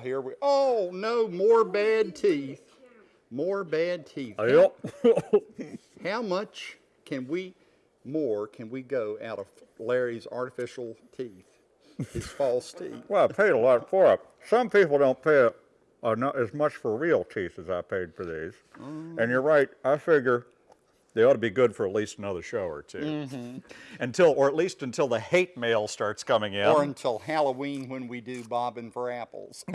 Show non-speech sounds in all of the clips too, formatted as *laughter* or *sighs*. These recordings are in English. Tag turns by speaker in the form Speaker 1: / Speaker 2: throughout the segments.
Speaker 1: Here we, oh, no, more bad teeth. More bad teeth.
Speaker 2: Yep. *laughs*
Speaker 1: How much can we, more can we go out of Larry's artificial teeth? His false teeth.
Speaker 2: well, I paid a lot for it. Some people don't pay uh, not as much for real teeth as I paid for these. And you're right. I figure they ought to be good for at least another show or 2 Until, or at least until the hate mail starts coming in.
Speaker 1: Or until Halloween when we do bobbing for apples. *laughs* *laughs*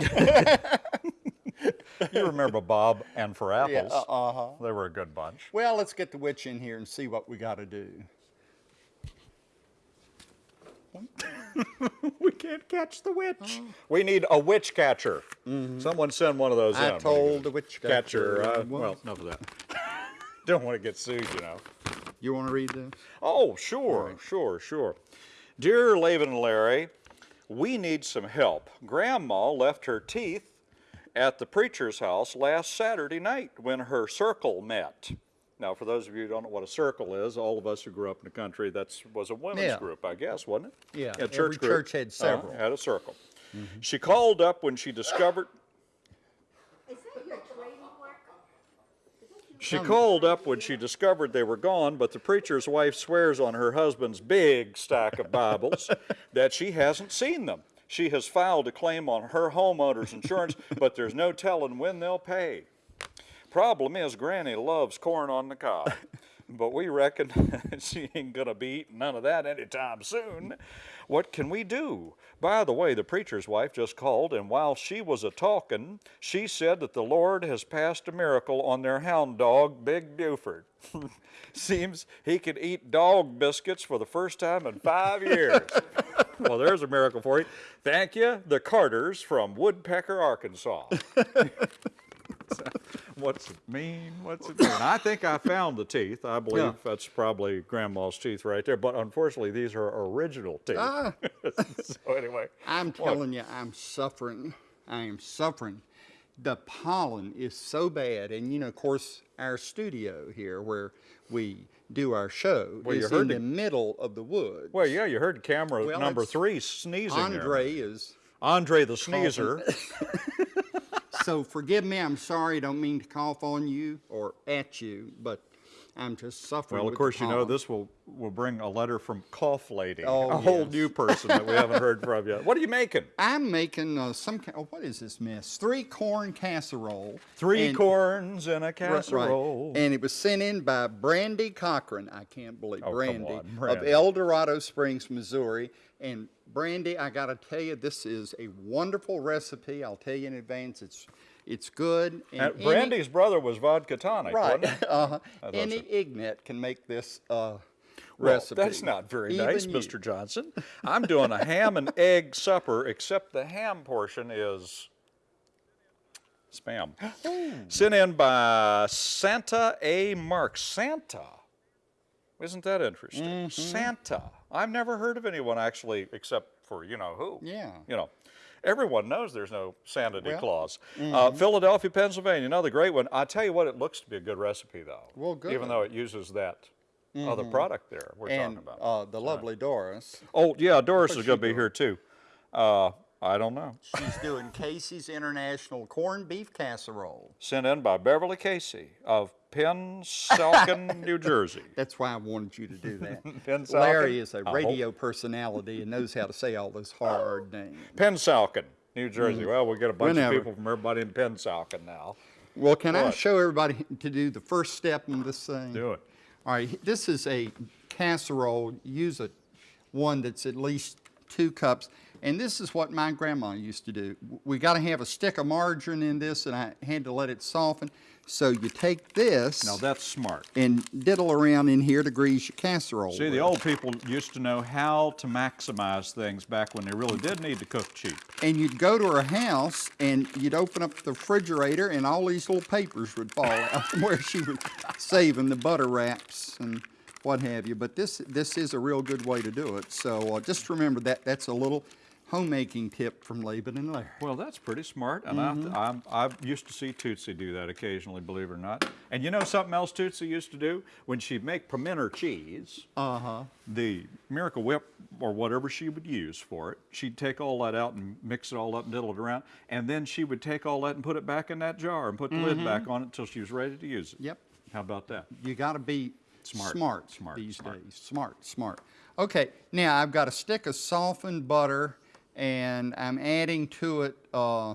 Speaker 2: you remember Bob and for
Speaker 1: Yeah,
Speaker 2: apples.
Speaker 1: uh-huh.
Speaker 2: They were a good bunch.
Speaker 1: Well, let's get the witch in here and see what we gotta do. *laughs*
Speaker 2: we can't catch the witch. We need a witch catcher. Someone send one of those
Speaker 1: I
Speaker 2: in.
Speaker 1: I told the witch
Speaker 2: catcher.
Speaker 1: catcher.
Speaker 2: Uh, well, enough of that. Don't want to get sued, you know.
Speaker 1: You wanna read this?
Speaker 2: Oh, sure, sure, sure. Dear Laban and Larry, we need some help. Grandma left her teeth at the preacher's house last Saturday night when her circle met. Now, for those of you who don't know what a circle is, all of us who grew up in the country, that was a women's
Speaker 1: Yeah.
Speaker 2: group, I guess, wasn't it?
Speaker 1: Yeah,
Speaker 2: a
Speaker 1: every
Speaker 2: church group.
Speaker 1: church had
Speaker 2: Uh,
Speaker 1: several.
Speaker 2: had a circle. She called up when she discovered.
Speaker 3: Is that your trademark?
Speaker 2: She called up when she discovered they were gone, but the preacher's wife swears on her husband's big stack of Bibles *laughs* that she hasn't seen them. She has filed a claim on her homeowner's insurance, but there's no telling when they'll pay. Problem is, Granny loves corn on the cob, *laughs* but we reckon *laughs* she ain't gonna be eating none of that anytime soon. What can we do? By the way, the preacher's wife just called, and while she was a talking, she said that the Lord has passed a miracle on their hound dog, Big Buford. *laughs* Seems he could eat dog biscuits for the first time in five years. *laughs* well, there's a miracle for you. Thank you, the Carters from Woodpecker, Arkansas. *laughs* What's it mean? What's it mean? *coughs* I think I found the teeth. I believe
Speaker 1: Yeah.
Speaker 2: that's probably grandma's teeth right there. But unfortunately, these are original teeth.
Speaker 1: Ah, *laughs*
Speaker 2: so anyway,
Speaker 1: I'm telling you, I'm suffering. I am suffering. The pollen is so bad, and you know, of course, our studio here where we do our show
Speaker 2: Well, you
Speaker 1: is
Speaker 2: heard
Speaker 1: in
Speaker 2: the-
Speaker 1: the middle of the woods.
Speaker 2: well, yeah, you heard camera
Speaker 1: Well,
Speaker 2: number three sneezing.
Speaker 1: Andre is.
Speaker 2: Andre the sneezer. *laughs*
Speaker 1: So forgive me. I'm sorry. I don't mean to cough on you or at you, but I'm just suffering.
Speaker 2: Well, of course, you know this will will bring a letter from Cough Lady,
Speaker 1: Oh,
Speaker 2: a whole new person that we *laughs* haven't heard from yet. What are you making?
Speaker 1: I'm making uh, some. Oh, what is this mess? Three corn casserole.
Speaker 2: Three
Speaker 1: and-
Speaker 2: corns in a
Speaker 1: Right,
Speaker 2: casserole.
Speaker 1: And it was sent in by Brandy Cochran. I can't believe
Speaker 2: Oh, come
Speaker 1: Brandy, of El Dorado Springs, Missouri. And Brandy, I got to tell you, this is a wonderful recipe. I'll tell you in advance. It's it's good. And
Speaker 2: Uh,
Speaker 1: any-
Speaker 2: Brandy's brother was vodka tonic,
Speaker 1: right.
Speaker 2: wasn't it? *laughs*
Speaker 1: uh-huh. Any
Speaker 2: so.
Speaker 1: ignat can make this uh,
Speaker 2: Well,
Speaker 1: recipe.
Speaker 2: that's not very
Speaker 1: Even
Speaker 2: nice,
Speaker 1: you.
Speaker 2: Mr. Johnson. I'm doing a ham and *laughs* egg supper, except the ham portion is spam. *gasps* Sent in by Santa A. Mark. Santa. Isn't that interesting?
Speaker 1: Mm-hmm.
Speaker 2: Santa. I've never heard of anyone actually, except for you know who.
Speaker 1: Yeah.
Speaker 2: You know, everyone knows there's no Santa
Speaker 1: Well, mm-hmm.
Speaker 2: Claus. Uh, Philadelphia, Pennsylvania, another great one. I tell you what, it looks to be a good recipe though.
Speaker 1: Well, good.
Speaker 2: Even though it uses that other product there we're
Speaker 1: And
Speaker 2: talking about.
Speaker 1: uh, the lovely Doris.
Speaker 2: oh yeah, *laughs* Doris is going to be here too. Uh, I don't know.
Speaker 1: She's doing Casey's International Corned Beef Casserole.
Speaker 2: Sent in by Beverly Casey of Pennsauken, New Jersey. *laughs*
Speaker 1: That's why I wanted you to do that. *laughs*
Speaker 2: Pennsauken?
Speaker 1: Larry is a radio personality and knows how to say all those hard names.
Speaker 2: Pennsauken, New Jersey. Well, we got a bunch
Speaker 1: Mm. Whenever.
Speaker 2: of people from everybody in Pennsauken now.
Speaker 1: Well, can I show everybody to do the first step in this thing?
Speaker 2: Do it.
Speaker 1: All right, this is a casserole. Use a one that's at least two cups. And this is what my grandma used to do. We got to have a stick of margarine in this, and I had to let it soften. So you take this
Speaker 2: Now that's smart.
Speaker 1: and diddle around in here to grease your casserole.
Speaker 2: See, the old people used to know how to maximize things back when they really did need to cook cheap.
Speaker 1: and you'd go to her house and you'd open up the refrigerator and all these little papers would fall out from *laughs* where she was saving the butter wraps and what have you. But this this is a real good way to do it. So uh, just remember that that's a little homemaking tip from Laban and Larry.
Speaker 2: Well, that's pretty smart, and
Speaker 1: Mm-hmm.
Speaker 2: I, I'm, I used to see Tootsie do that occasionally, believe it or not. And you know something else Tootsie used to do? When she'd make pimento cheese,
Speaker 1: Uh-huh.
Speaker 2: the Miracle Whip or whatever she would use for it, she'd take all that out and mix it all up and diddle it around, and then she would take all that and put it back in that jar and put the lid back on it until she was ready to use it.
Speaker 1: Mm-hmm. Yep.
Speaker 2: How about that?
Speaker 1: You got to be
Speaker 2: Smart,
Speaker 1: smart,
Speaker 2: smart,
Speaker 1: these
Speaker 2: smart.
Speaker 1: days. Smart, smart. Okay, now I've got a stick of softened butter, and I'm adding to it uh,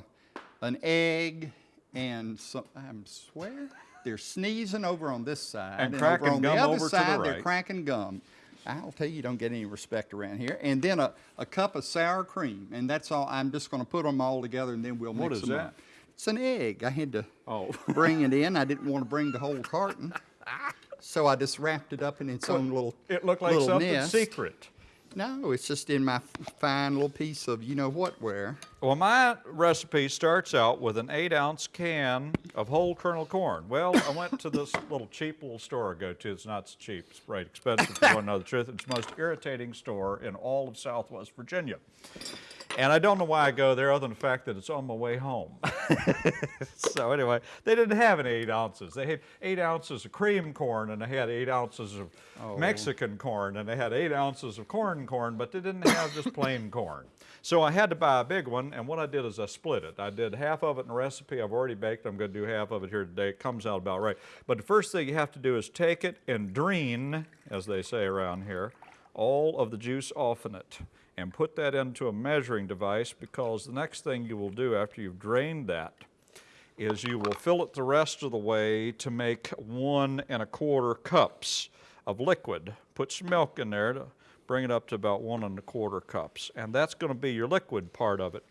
Speaker 1: an egg, and some. I'm swear they're sneezing over on this side,
Speaker 2: And
Speaker 1: over
Speaker 2: cracking
Speaker 1: on
Speaker 2: gum
Speaker 1: the other
Speaker 2: over to the
Speaker 1: side they're cracking gum. I'll tell you, you don't get any respect around here. And then a, a cup of sour cream, and that's all. I'm just going to put them all together, and then we'll
Speaker 2: What
Speaker 1: mix
Speaker 2: is
Speaker 1: them
Speaker 2: that?
Speaker 1: up. It's an egg. I had to
Speaker 2: Oh. *laughs*
Speaker 1: bring it in. I didn't want to bring the whole carton. *laughs* So I just wrapped it up in its own little
Speaker 2: It looked like
Speaker 1: little
Speaker 2: something
Speaker 1: nest.
Speaker 2: secret.
Speaker 1: No, it's just in my fine little piece of you know what where.
Speaker 2: Well, my recipe starts out with an eight ounce can of whole kernel corn. Well, I went to this *laughs* little cheap little store I go to. It's not so cheap, it's right expensive if you want to know the truth. It's the most irritating store in all of Southwest Virginia. And I don't know why I go there other than the fact that it's on my way home. *laughs* so anyway, they didn't have any eight ounces. They had eight ounces of cream corn and they had eight ounces of oh. Mexican corn and they had eight ounces of corn corn, but they didn't have just plain corn. So I had to buy a big one, and what I did is I split it. I did half of it in a recipe I've already baked. I'm going to do half of it here today. It comes out about right. But the first thing you have to do is take it and drain, as they say around here, all of the juice off in it and put that into a measuring device because the next thing you will do after you've drained that is you will fill it the rest of the way to make one and a quarter cups of liquid. Put some milk in there to bring it up to about one and a quarter cups. And that's going to be your liquid part of it.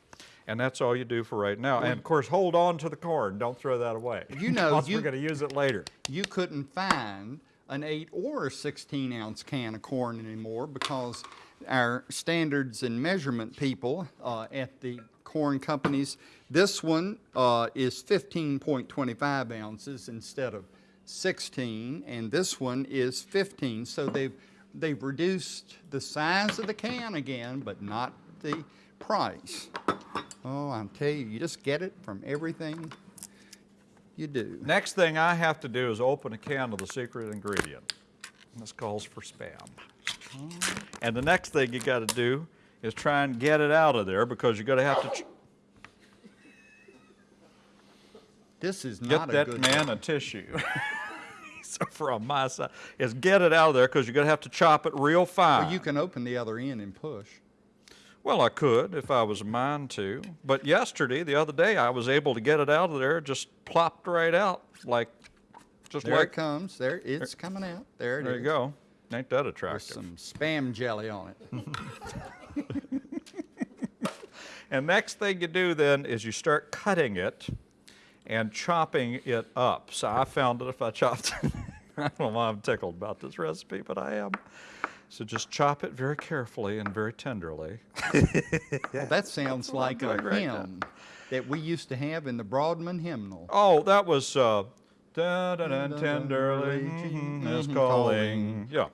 Speaker 2: And that's all you do for right now. And of course, hold on to the corn. Don't throw that away.
Speaker 1: You know, you-
Speaker 2: we're going to use it later.
Speaker 1: You couldn't find an eight or a 16 ounce can of corn anymore because our standards and measurement people uh, at the corn companies, this one uh, is 15.25 ounces instead of 16, and this one is 15. So they've they've reduced the size of the can again, but not the price. Oh, I'm telling you, you just get it from everything you do.
Speaker 2: Next thing I have to do is open a can of the secret ingredient. This calls for spam. And the next thing you got to do is try and get it out of there because you're going to have to ch-
Speaker 1: This is
Speaker 2: get
Speaker 1: not a
Speaker 2: that
Speaker 1: good
Speaker 2: man a tissue. *laughs* so from my side, is get it out of there because you're going to have to chop it real fine.
Speaker 1: Well, you can open the other end and push.
Speaker 2: Well, I could if I was a mind to. But yesterday, the other day, I was able to get it out of there, just plopped right out like, just
Speaker 1: There it comes. There, it's coming out. There it is.
Speaker 2: there you go. Ain't that
Speaker 1: With
Speaker 2: attractive?
Speaker 1: some spam jelly on it. *laughs*
Speaker 2: And next thing you do then is you start cutting it and chopping it up. So I found that if I chopped, *laughs* I don't know why I'm tickled about this recipe, but I am. So just chop it very carefully and very tenderly. *laughs*
Speaker 1: Well, that sounds like a
Speaker 2: doing right now.
Speaker 1: hymn that we used to have in the Broadman hymnal.
Speaker 2: Oh, that was uh, da da da tenderly mhm, is calling. Yeah,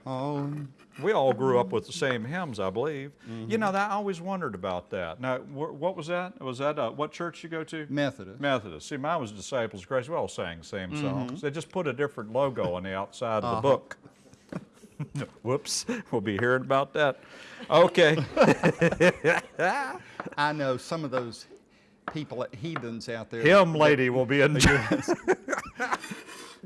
Speaker 2: we all grew up with the same hymns, I believe.
Speaker 1: Mm-hmm.
Speaker 2: You know, I always wondered about that. Now, wh- what was that? Was that uh, what church you go to?
Speaker 1: Methodist.
Speaker 2: Methodist. See, mine was Disciples of Christ. We all sang the same
Speaker 1: Mm-hmm.
Speaker 2: songs. They just put a different logo on the outside
Speaker 1: Uh-huh.
Speaker 2: of the book. *laughs* Whoops. We'll be hearing about that. Okay. *laughs*
Speaker 1: I know some of those people, at heathens out there.
Speaker 2: Hymn lady will be in. *laughs*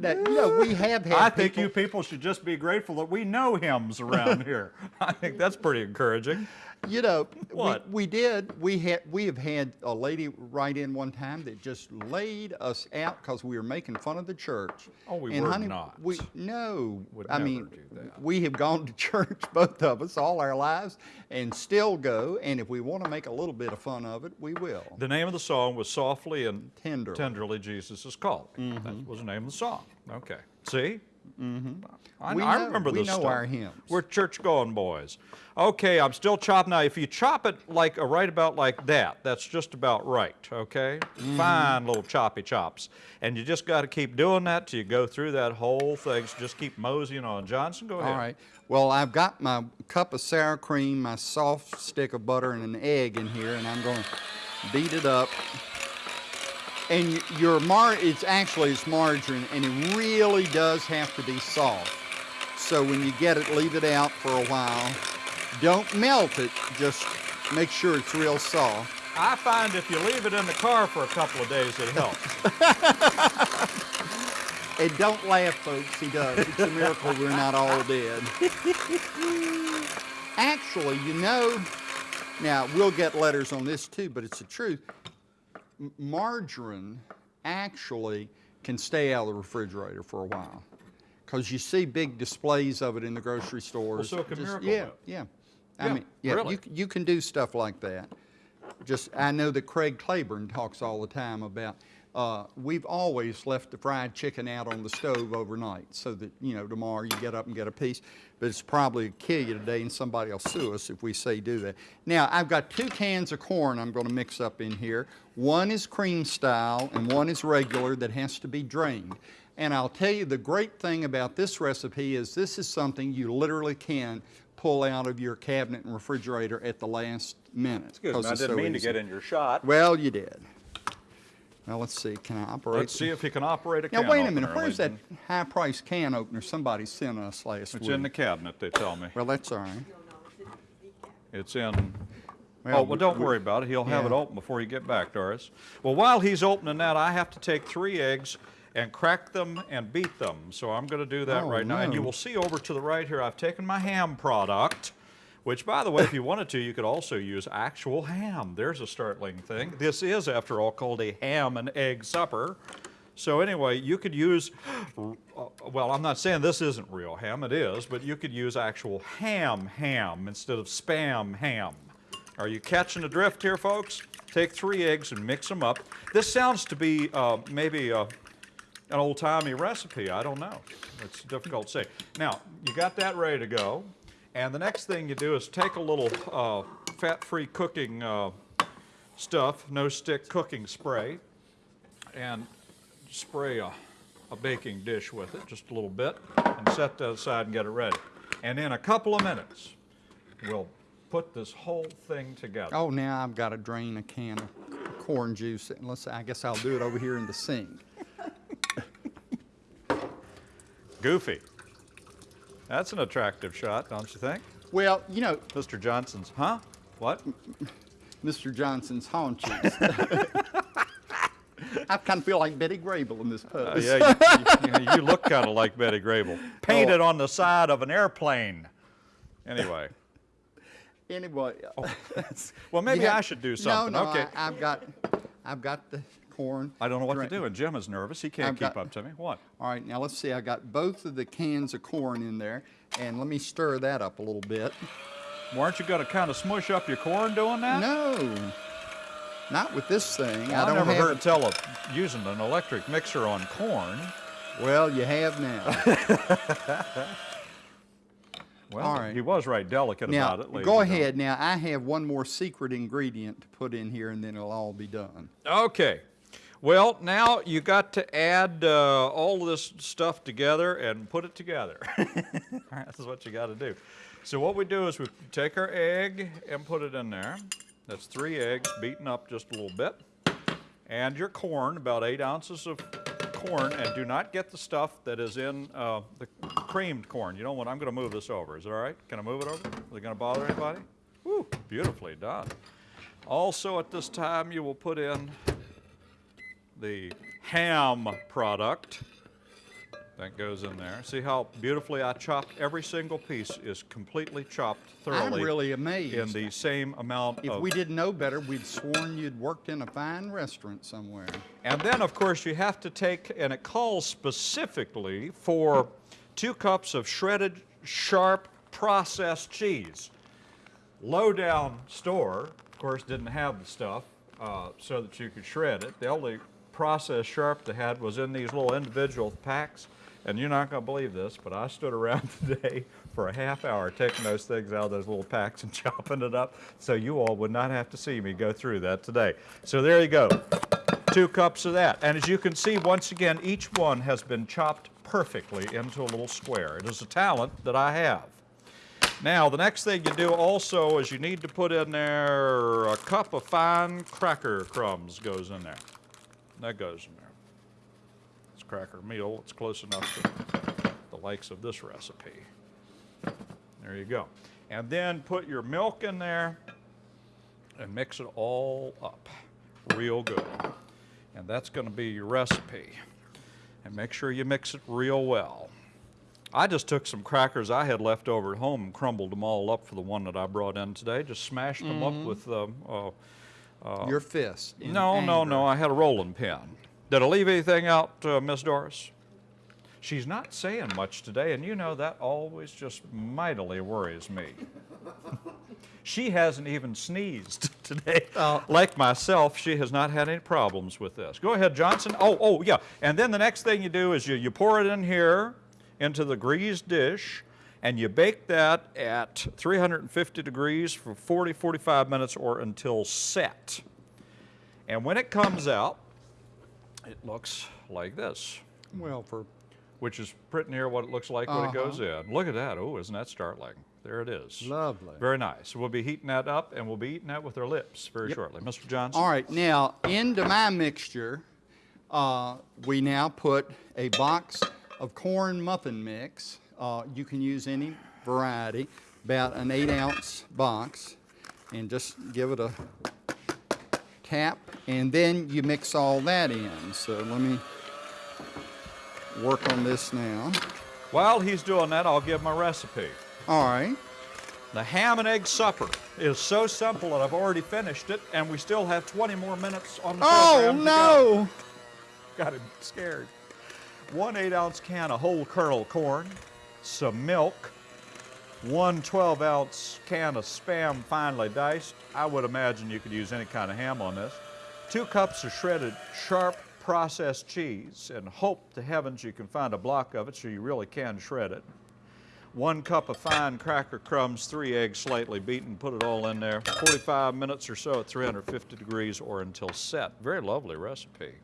Speaker 1: That, you know, we have had
Speaker 2: I think you people should just be grateful that we know hymns around *laughs* here. I think that's pretty encouraging.
Speaker 1: You know,
Speaker 2: What?
Speaker 1: We, we did. We had. We have had a lady write in one time that just laid us out because we were making fun of the church.
Speaker 2: Oh, we
Speaker 1: and
Speaker 2: were
Speaker 1: honey,
Speaker 2: not.
Speaker 1: We no.
Speaker 2: Would
Speaker 1: I mean, we have gone to *laughs* church, both of us, all our lives, and still go. And if we want to make a little bit of fun of it, we will.
Speaker 2: The name of the song was Softly and
Speaker 1: Tenderly.
Speaker 2: Tenderly Jesus is Calling. That mm-hmm. was the name of the song. Okay. See? I,
Speaker 1: We
Speaker 2: I
Speaker 1: know-
Speaker 2: remember
Speaker 1: we
Speaker 2: this
Speaker 1: know
Speaker 2: stuff.
Speaker 1: our hymns.
Speaker 2: We're church-going boys. Okay, I'm still chopping. Now, if you chop it like uh, right about like that, that's just about right. Okay,
Speaker 1: Mm-hmm.
Speaker 2: fine little choppy chops, and you just got to keep doing that till you go through that whole thing. So just keep moseying on. Johnson, go ahead.
Speaker 1: All right. Well, I've got my cup of sour cream, my soft stick of butter, and an egg in here, and I'm going to beat it up. And your mar, it's actually it's margarine, and it really does have to be soft. So when you get it, leave it out for a while. Don't melt it. Just make sure it's real soft.
Speaker 2: I find if you leave it in the car for a couple of days, it helps. *laughs*
Speaker 1: And don't laugh, folks. He does. It's a miracle we're not all dead. Actually, you know, now we'll get letters on this too, but it's the truth. Margarine actually can stay out of the refrigerator for a while. Because you see big displays of it in the grocery stores.
Speaker 2: so can
Speaker 1: Just-
Speaker 2: Miracle
Speaker 1: Yeah,
Speaker 2: Whip.
Speaker 1: yeah. I
Speaker 2: Yeah,
Speaker 1: mean, yeah,
Speaker 2: really?
Speaker 1: you, you can do stuff like that. Just, I know that Craig Claiborne talks all the time about, uh, we've always left the fried chicken out on the stove overnight so that, you know, tomorrow you get up and get a piece. But it's probably kill you today and somebody will sue us if we say do that. Now, I've got two cans of corn I'm gonna mix up in here. One is cream style and one is regular that has to be drained. And I'll tell you, the great thing about this recipe is this is something you literally can pull out of your cabinet and refrigerator at the last minute.
Speaker 2: Good.
Speaker 1: 'cause
Speaker 2: I didn't
Speaker 1: so
Speaker 2: mean to get in your shot.
Speaker 1: Well, you did. Now, let's see, can I operate?
Speaker 2: Let's see if you can operate a can
Speaker 1: Now, wait a minute, where's that
Speaker 2: high
Speaker 1: price can opener somebody sent us last
Speaker 2: It's
Speaker 1: week?
Speaker 2: It's in the cabinet, they tell me.
Speaker 1: Well, that's all right.
Speaker 2: It's in,
Speaker 1: Well,
Speaker 2: oh, well, don't worry about it. He'll have it open before you get back, Doris. Well, while he's opening that, I have to take three eggs and crack them and beat them. So I'm going to do that
Speaker 1: Oh,
Speaker 2: right now. And you will see over to the right here, I've taken my ham product, which, by the way, if you wanted to, you could also use actual ham. There's a startling thing. This is, after all, called a ham and egg supper. So anyway, you could use, *gasps* well, I'm not saying this isn't real ham, it is, but you could use actual ham ham instead of spam ham. Are you catching the drift here, folks? Take three eggs and mix them up. This sounds to be uh, maybe uh, an old-timey recipe. I don't know. It's difficult to say. Now, you got that ready to go. And the next thing you do is take a little uh, fat-free cooking uh, stuff, no-stick cooking spray, and spray a, a baking dish with it, just a little bit, and set that aside and get it ready. And in a couple of minutes, we'll put this whole thing together.
Speaker 1: Oh, now I've got to drain a can of corn juice, and let's, I guess I'll do it over here in the sink.
Speaker 2: Goofy. That's an attractive shot, don't you think?
Speaker 1: Well, you know,
Speaker 2: Mr. Johnson's, huh? What?
Speaker 1: Mr. Johnson's haunches. *laughs* I kind of feel like Betty Grable in this
Speaker 2: Uh,
Speaker 1: pose.
Speaker 2: yeah, you, you, you look kind of like Betty Grable. *laughs* Painted on the side of an airplane. Anyway, *laughs*
Speaker 1: Anyway.
Speaker 2: well, maybe
Speaker 1: yeah.
Speaker 2: I should do something.
Speaker 1: No, no,
Speaker 2: okay.
Speaker 1: I, I've got, I've got the corn.
Speaker 2: I don't know what to do, and Jim is nervous. He can't
Speaker 1: I've
Speaker 2: keep
Speaker 1: got-
Speaker 2: up to me. What?
Speaker 1: All right, now let's see. I got both of the cans of corn in there, and let me stir that up a little bit.
Speaker 2: Weren't you going to kind of smush up your corn doing that?
Speaker 1: No, not with this thing.
Speaker 2: Well,
Speaker 1: I don't
Speaker 2: never
Speaker 1: have
Speaker 2: heard tell of using an electric mixer on corn.
Speaker 1: Well, you have now. *laughs*
Speaker 2: Well,
Speaker 1: All right.
Speaker 2: he was right delicate
Speaker 1: now,
Speaker 2: about it.
Speaker 1: go ahead. Now, I have one more secret ingredient to put in here, and then it'll all be done.
Speaker 2: Okay. Well, now you got to add uh, all this stuff together and put it together. *laughs* That's what you got to do. So what we do is we take our egg and put it in there. That's three eggs beaten up just a little bit. And your corn, about eight ounces of corn, and do not get the stuff that is in uh, the creamed corn. You know what, I'm going to move this over. Is it all right? Can I move it over? Is it going to bother anybody? Woo, beautifully done. Also at this time, you will put in the ham product that goes in there. See how beautifully I chopped? Every single piece is completely chopped thoroughly.
Speaker 1: I'm really amazed.
Speaker 2: In the same amount
Speaker 1: if we didn't know better, we'd sworn you'd worked in a fine restaurant somewhere.
Speaker 2: And then, of course, you have to take, and it calls specifically for two cups of shredded, sharp, processed cheese. Low-down store, of course, didn't have the stuff uh, so that you could shred it. The only processed sharp they had was in these little individual packs. And you're not going to believe this, but I stood around *laughs* today for a half hour taking those things out of those little packs and *laughs* chopping it up so you all would not have to see me go through that today. So there you go. Two cups of that. And as you can see, once again, each one has been chopped perfectly into a little square. It is a talent that I have. Now, the next thing you do also is you need to put in there a cup of fine cracker crumbs goes in there. That goes in there. It's cracker meal. It's close enough to the likes of this recipe. There you go. And then put your milk in there and mix it all up real good. And that's going to be your recipe. And make sure you mix it real well. I just took some crackers I had left over at home and crumbled them all up for the one that I brought in today. Just smashed them up with um, uh,
Speaker 1: Your fist.
Speaker 2: no, no, no. I had a rolling pin. Did I leave anything out, uh, Miss Doris? She's not saying much today, and you know that always just mightily worries me. *laughs* she hasn't even sneezed *laughs* today.
Speaker 1: Oh.
Speaker 2: Like myself, she has not had any problems with this. Go ahead, Johnson. Oh, oh, yeah. And then the next thing you do is you, you pour it in here into the greased dish, and you bake that at 350 degrees for 40, 45 minutes or until set. And when it comes out, it looks like this,
Speaker 1: Well, for,
Speaker 2: which is pretty near what it looks like when it
Speaker 1: Uh-huh.
Speaker 2: goes in. Look at that. Oh, isn't that startling? There it is.
Speaker 1: Lovely.
Speaker 2: Very nice. We'll be heating that up, and we'll be eating that with our lips very shortly. Mr. Johnson?
Speaker 1: all right, now, into my mixture, uh, we now put a box of corn muffin mix. Uh, you can use any variety, about an eight ounce box, and just give it a tap, and then you mix all that in. So let me work on this now.
Speaker 2: While he's doing that, I'll give my recipe.
Speaker 1: All right.
Speaker 2: The ham and egg supper is so simple that I've already finished it, and we still have 20 more minutes on the
Speaker 1: Oh,
Speaker 2: program. go.
Speaker 1: no!
Speaker 2: Got him scared. One 8 ounce can of whole kernel corn, some milk, one 12 ounce can of spam finely diced. I would imagine you could use any kind of ham on this. Two cups of shredded sharp processed cheese, and hope to heavens you can find a block of it so you really can shred it. One cup of fine cracker crumbs, three eggs slightly beaten, put it all in there. 45 minutes or so at 350 degrees or until set. Very lovely recipe.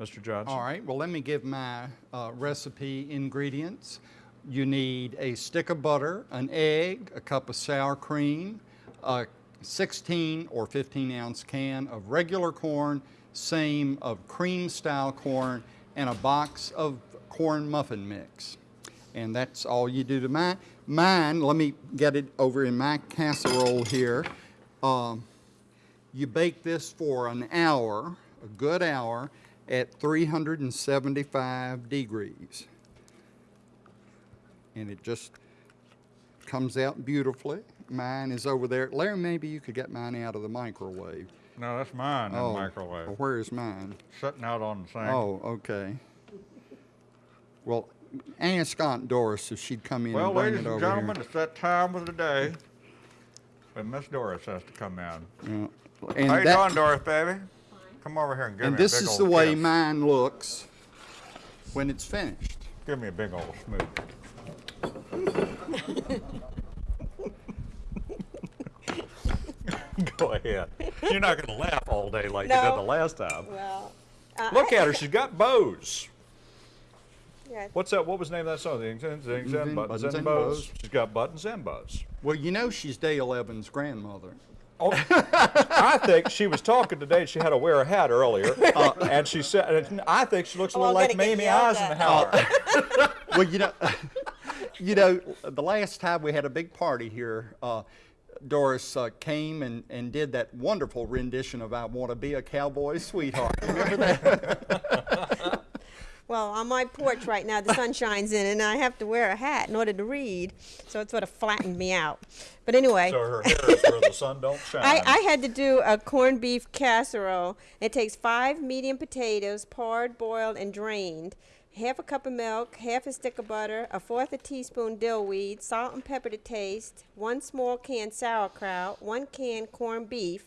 Speaker 2: Mr. Johnson?
Speaker 1: All right, well, let me give my uh, recipe ingredients. You need a stick of butter, an egg, a cup of sour cream, a 16 or 15 ounce can of regular corn, same of cream style corn, and a box of corn muffin mix. And that's all you do to mine. Mine, let me get it over in my casserole here. Um, you bake this for an hour, a good hour, at 375 degrees. And it just comes out beautifully. Mine is over there. Larry, maybe you could get mine out of the microwave.
Speaker 2: No, that's mine in
Speaker 1: Oh,
Speaker 2: the microwave.
Speaker 1: well, Where is mine?
Speaker 2: Sitting out on the sink.
Speaker 1: Oh, okay. Well, ask Aunt Doris if she'd come in
Speaker 2: well,
Speaker 1: and bring
Speaker 2: ladies and
Speaker 1: over
Speaker 2: gentlemen, it's that time of the day when Miss Doris has to come in.
Speaker 1: Yeah. And
Speaker 4: How you doing, Doris, baby? Come over here and give
Speaker 1: And
Speaker 4: me a
Speaker 1: this
Speaker 4: big
Speaker 1: is
Speaker 4: old
Speaker 1: the way
Speaker 4: kiss.
Speaker 1: mine looks when it's finished.
Speaker 4: Give me a big old smooch. *laughs*
Speaker 2: Go ahead. You're not going to laugh all day like you did the last time.
Speaker 3: Well, uh,
Speaker 2: Look at her. *laughs* She's got bows.
Speaker 3: yeah,
Speaker 2: What's that? What was the name of that song? Zing, zing, zing, zing,
Speaker 1: Zing,
Speaker 2: buttons,
Speaker 1: buttons
Speaker 2: and
Speaker 1: and
Speaker 2: bows.
Speaker 1: bows.
Speaker 2: She's got buttons and bows.
Speaker 1: Well, you know she's Dale Evans' grandmother.
Speaker 2: Oh, *laughs* I think she was talking today. She had to wear a hat earlier, *laughs*
Speaker 1: Uh,
Speaker 2: and she said, and "I think she looks a
Speaker 3: Oh,
Speaker 2: little
Speaker 3: I'm
Speaker 2: like Mamie
Speaker 3: yelled at.
Speaker 2: Eisenhower." *laughs*
Speaker 1: Well, you know, you know, the last time we had a big party here, uh, Doris uh, came and, and did that wonderful rendition of "I Want to Be a Cowboy Sweetheart." Remember that?
Speaker 3: Well, on my porch right now, the sun shines in, and I have to wear a hat in order to read, so it sort of flattened me out. But anyway,
Speaker 2: so her hair is where the sun don't *laughs* shine.
Speaker 3: I, I had to do a corned beef casserole. It takes five medium potatoes, pared, boiled, and drained, half a cup of milk, half a stick of butter, a fourth a teaspoon dill weed, salt and pepper to taste, one small can sauerkraut, one can corned beef,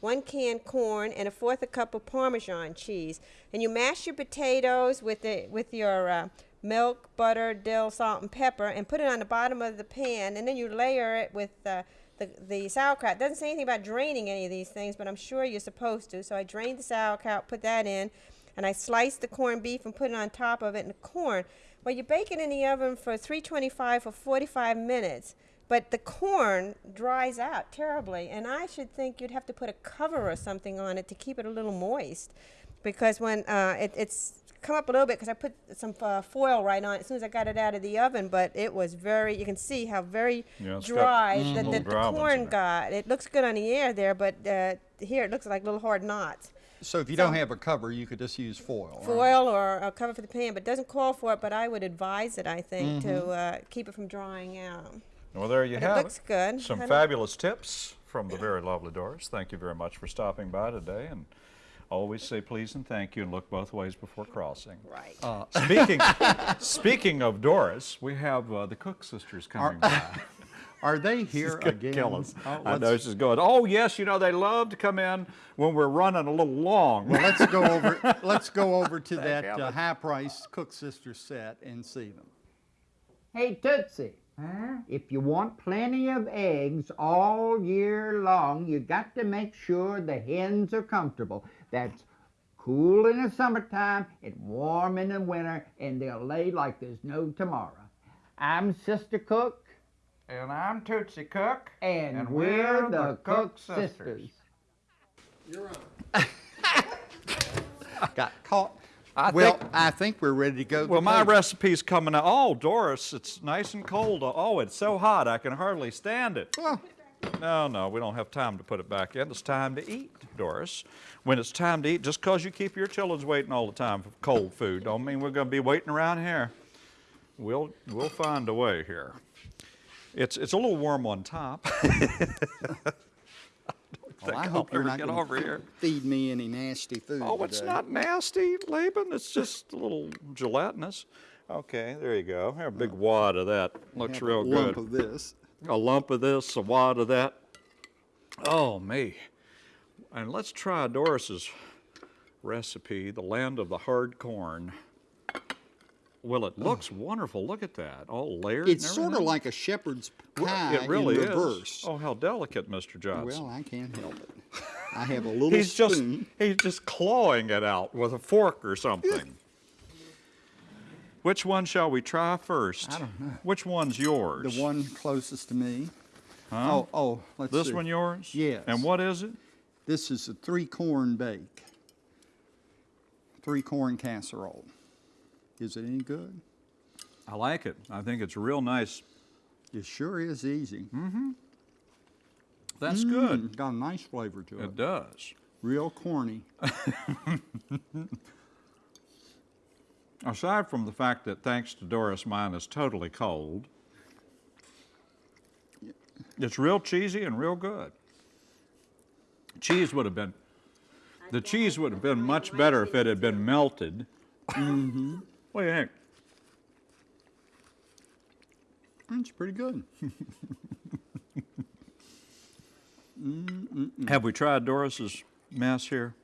Speaker 3: one can corn, and a fourth a cup of Parmesan cheese. And you mash your potatoes with the with your uh, milk, butter, dill, salt, and pepper, and put it on the bottom of the pan, and then you layer it with uh, the, the sauerkraut. It doesn't say anything about draining any of these things, but I'm sure you're supposed to. So I drained the sauerkraut, put that in, and I sliced the corned beef and put it on top of it and the corn. Well, you bake it in the oven for 325 for 45 minutes, but the corn dries out terribly, and I should think you'd have to put a cover or something on it to keep it a little moist, because when uh, it, it's come up a little bit because I put some uh, foil right on it as soon as I got it out of the oven, but it was very, you can see how very
Speaker 2: Yeah, it's got
Speaker 3: dry
Speaker 2: some
Speaker 3: that, the
Speaker 2: dry ones
Speaker 3: corn got. It looks good on the air there, but uh, here it looks like little hard knots.
Speaker 1: So if you don't have a cover, you could just use foil. right?
Speaker 3: Foil or a cover for the pan, but doesn't call for it, but I would advise it, I think, to
Speaker 2: Mm-hmm.
Speaker 3: uh, keep it from drying out.
Speaker 2: Well, there you
Speaker 3: But it
Speaker 2: have
Speaker 3: looks good.
Speaker 2: Some fabulous tips from the very lovely Doris. Thank you very much for stopping by today, and always say please and thank you, and look both ways before crossing.
Speaker 3: Right.
Speaker 2: Uh, *laughs* speaking speaking of Doris, we have uh, the Cook sisters coming by. *laughs*
Speaker 1: Are they here
Speaker 2: gonna
Speaker 1: again?
Speaker 2: kill us.
Speaker 1: Oh,
Speaker 2: I know
Speaker 1: let's-
Speaker 2: she's going. Oh yes, you know they love to come in when we're running a little long.
Speaker 1: Well, let's go over, let's go over to *laughs* that uh, high-priced Cook Sisters set and see them.
Speaker 5: Hey Tootsie, if you want plenty of eggs all year long, you got to make sure the hens are comfortable. That's cool in the summertime and warm in the winter, and they'll lay like there's no tomorrow. I'm Sister Cook,
Speaker 4: And I'm Tootsie Cook.
Speaker 5: and, we're, the Cook Sisters. You're on. *laughs*
Speaker 1: Got caught.
Speaker 2: I
Speaker 1: Well,
Speaker 2: think-
Speaker 1: I think we're ready to go.
Speaker 2: Well,
Speaker 1: the
Speaker 2: my
Speaker 1: table.
Speaker 2: recipe's coming out. Oh, Doris, it's nice and cold. Oh, it's so hot I can hardly stand it.
Speaker 1: Well,
Speaker 2: No, no, we don't have time to put it back in. It's time to eat, Doris. When it's time to eat, just 'cause you keep your children waiting all the time for cold food, don't mean we're going to be waiting around here. We'll we'll find a way here. It's it's a little warm on top. *laughs*
Speaker 1: well, I
Speaker 2: I'll
Speaker 1: hope you're not
Speaker 2: get over here.
Speaker 1: feed me any nasty food
Speaker 2: Oh, it's
Speaker 1: today.
Speaker 2: not nasty, Laban. It's just a little gelatinous. Okay, there you go. Have a big uh, wad of that. Looks
Speaker 1: Have a
Speaker 2: real
Speaker 1: lump
Speaker 2: good.
Speaker 1: of this.
Speaker 2: a lump of this, a wad of that. Oh, me. And let's try Doris's recipe, the land of the hard corn. Well, it looks wonderful. Look at that, all layered.
Speaker 1: It's sort of like a shepherd's
Speaker 2: Well,
Speaker 1: pie
Speaker 2: it really
Speaker 1: in
Speaker 2: is.
Speaker 1: reverse.
Speaker 2: Oh, how delicate, Mr. Johnson.
Speaker 1: well, I can't help it. I have a little
Speaker 2: he's just he's just clawing it out with a fork or something. Which one shall we try first?
Speaker 1: I don't know.
Speaker 2: Which one's yours?
Speaker 1: The one closest to me. Oh, oh, let's
Speaker 2: This
Speaker 1: see.
Speaker 2: one yours?
Speaker 1: Yes.
Speaker 2: And what is it?
Speaker 1: This is a three corn bake. Three corn casserole. Is it any good?
Speaker 2: I like it. I think it's real nice.
Speaker 1: It sure is easy.
Speaker 2: That's good.
Speaker 1: Mm, got a nice flavor to it.
Speaker 2: It does.
Speaker 1: Real corny. *laughs*
Speaker 2: Aside from the fact that thanks to Doris, mine is totally cold, it's real cheesy and real good. Cheese would have been, the cheese would have been much better if it had been melted.
Speaker 1: Mm-hmm.
Speaker 2: What do you think?
Speaker 1: It's pretty good.
Speaker 2: Have we tried Doris's mess here?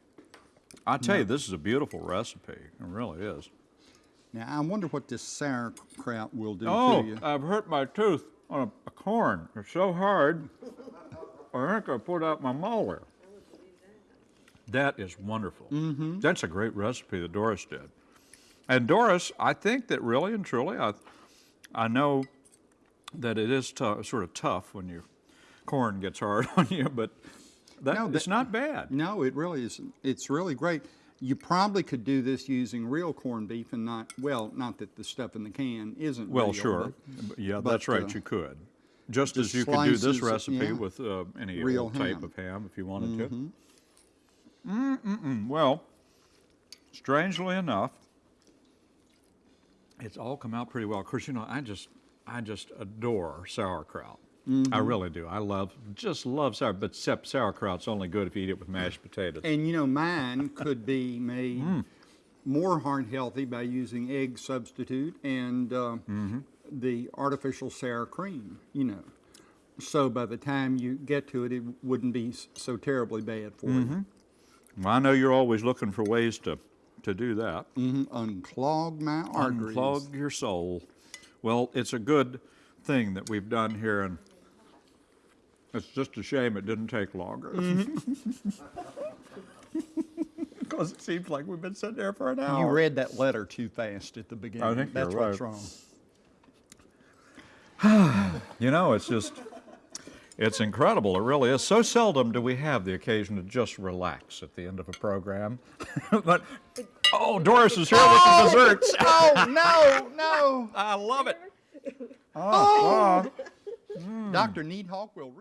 Speaker 2: I tell you, this is a beautiful recipe. It really is.
Speaker 1: Now, I wonder what this sauerkraut will do
Speaker 2: Oh,
Speaker 1: to you.
Speaker 2: I've hurt my tooth on a, a corn. It's so hard. I think I put out my molar. That is wonderful. Mm-hmm. That's a great recipe that Doris did. And Doris, I think that really and truly, I, I know that it is sort of tough when your corn gets hard *laughs* on you, but that,
Speaker 1: No,
Speaker 2: it's not bad.
Speaker 1: No, it really isn't. It's really great. You probably could do this using real corned beef and not, well, not that the stuff in the can isn't
Speaker 2: Well,
Speaker 1: real, but
Speaker 2: sure. Yeah,
Speaker 1: but,
Speaker 2: that's right.
Speaker 1: uh,
Speaker 2: you could. Just as you could do this recipe
Speaker 1: yeah.
Speaker 2: with uh, any
Speaker 1: Real
Speaker 2: type of ham if you wanted to. Mm-mm-mm. Well, strangely enough, it's all come out pretty well. Of course, you know, I just, I just adore sauerkraut. I really do. I love, just love sour. But except sauerkraut's only good if you eat it with mashed potatoes.
Speaker 1: And you know, mine could be made
Speaker 2: Mm.
Speaker 1: more heart healthy by using egg substitute and uh,
Speaker 2: Mm-hmm.
Speaker 1: the artificial sour cream. You know, so by the time you get to it, it wouldn't be so terribly bad for you.
Speaker 2: Well, I know you're always looking for ways to, to do that.
Speaker 1: Mhm, Unclog my arteries.
Speaker 2: Unclog your soul. Well, it's a good thing that we've done here, and it's just a shame it didn't take longer. *laughs* Because it seems like we've been sitting there for an hour.
Speaker 1: You read that letter too fast at the beginning.
Speaker 2: I think
Speaker 1: That's
Speaker 2: you're
Speaker 1: what's wrong. *sighs*
Speaker 2: You know, it's just, it's incredible. It really is. So seldom do we have the occasion to just relax at the end of a program. *laughs* but, oh, Doris is here with the oh! desserts. *laughs*
Speaker 1: oh, no, no.
Speaker 2: I love it. Oh uh-huh.
Speaker 1: Dr. Needhawk will.